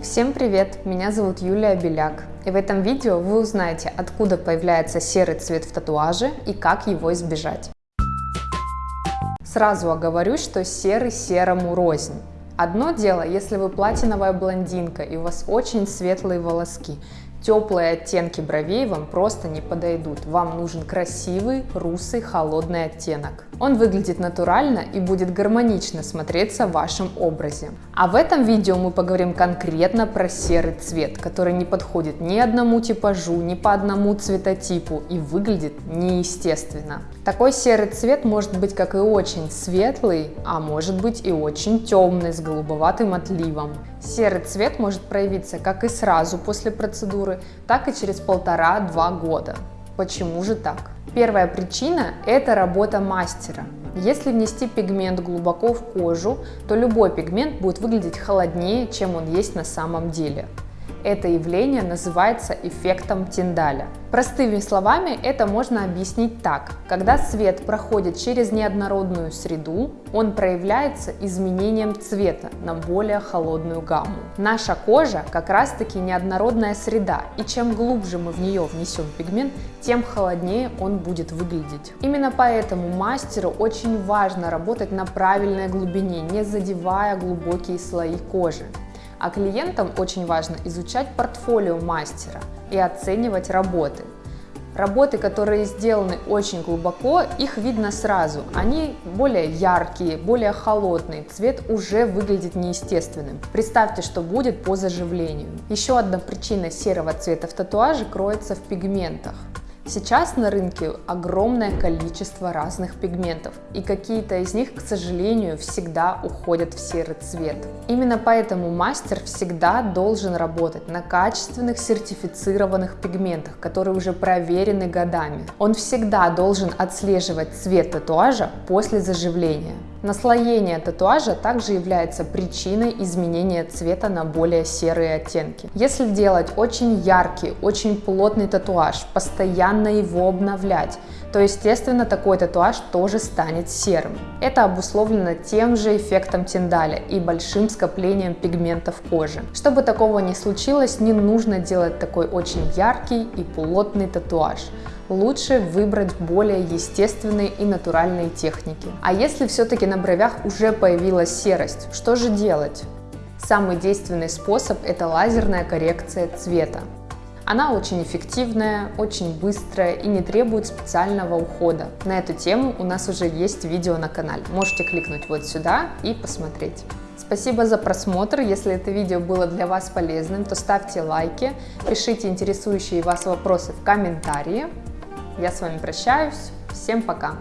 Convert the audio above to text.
Всем привет! Меня зовут Юлия Беляк. И в этом видео вы узнаете, откуда появляется серый цвет в татуаже и как его избежать. Сразу оговорюсь, что серый серому рознь. Одно дело, если вы платиновая блондинка и у вас очень светлые волоски, Теплые оттенки бровей вам просто не подойдут. Вам нужен красивый, русый, холодный оттенок. Он выглядит натурально и будет гармонично смотреться в вашем образе. А в этом видео мы поговорим конкретно про серый цвет, который не подходит ни одному типажу, ни по одному цветотипу и выглядит неестественно. Такой серый цвет может быть как и очень светлый, а может быть и очень темный с голубоватым отливом. Серый цвет может проявиться как и сразу после процедуры, так и через полтора-два года. Почему же так? Первая причина – это работа мастера. Если внести пигмент глубоко в кожу, то любой пигмент будет выглядеть холоднее, чем он есть на самом деле. Это явление называется эффектом Тиндаля. Простыми словами это можно объяснить так. Когда свет проходит через неоднородную среду, он проявляется изменением цвета на более холодную гамму. Наша кожа как раз таки неоднородная среда, и чем глубже мы в нее внесем пигмент, тем холоднее он будет выглядеть. Именно поэтому мастеру очень важно работать на правильной глубине, не задевая глубокие слои кожи. А клиентам очень важно изучать портфолио мастера и оценивать работы. Работы, которые сделаны очень глубоко, их видно сразу. Они более яркие, более холодные, цвет уже выглядит неестественным. Представьте, что будет по заживлению. Еще одна причина серого цвета в татуаже кроется в пигментах. Сейчас на рынке огромное количество разных пигментов, и какие-то из них, к сожалению, всегда уходят в серый цвет. Именно поэтому мастер всегда должен работать на качественных сертифицированных пигментах, которые уже проверены годами. Он всегда должен отслеживать цвет татуажа после заживления. Наслоение татуажа также является причиной изменения цвета на более серые оттенки. Если делать очень яркий, очень плотный татуаж, постоянно его обновлять, то естественно такой татуаж тоже станет серым. Это обусловлено тем же эффектом Тиндаля и большим скоплением пигментов кожи. Чтобы такого не случилось, не нужно делать такой очень яркий и плотный татуаж лучше выбрать более естественные и натуральные техники. А если все-таки на бровях уже появилась серость, что же делать? Самый действенный способ – это лазерная коррекция цвета. Она очень эффективная, очень быстрая и не требует специального ухода. На эту тему у нас уже есть видео на канале. Можете кликнуть вот сюда и посмотреть. Спасибо за просмотр. Если это видео было для вас полезным, то ставьте лайки, пишите интересующие вас вопросы в комментарии. Я с вами прощаюсь. Всем пока!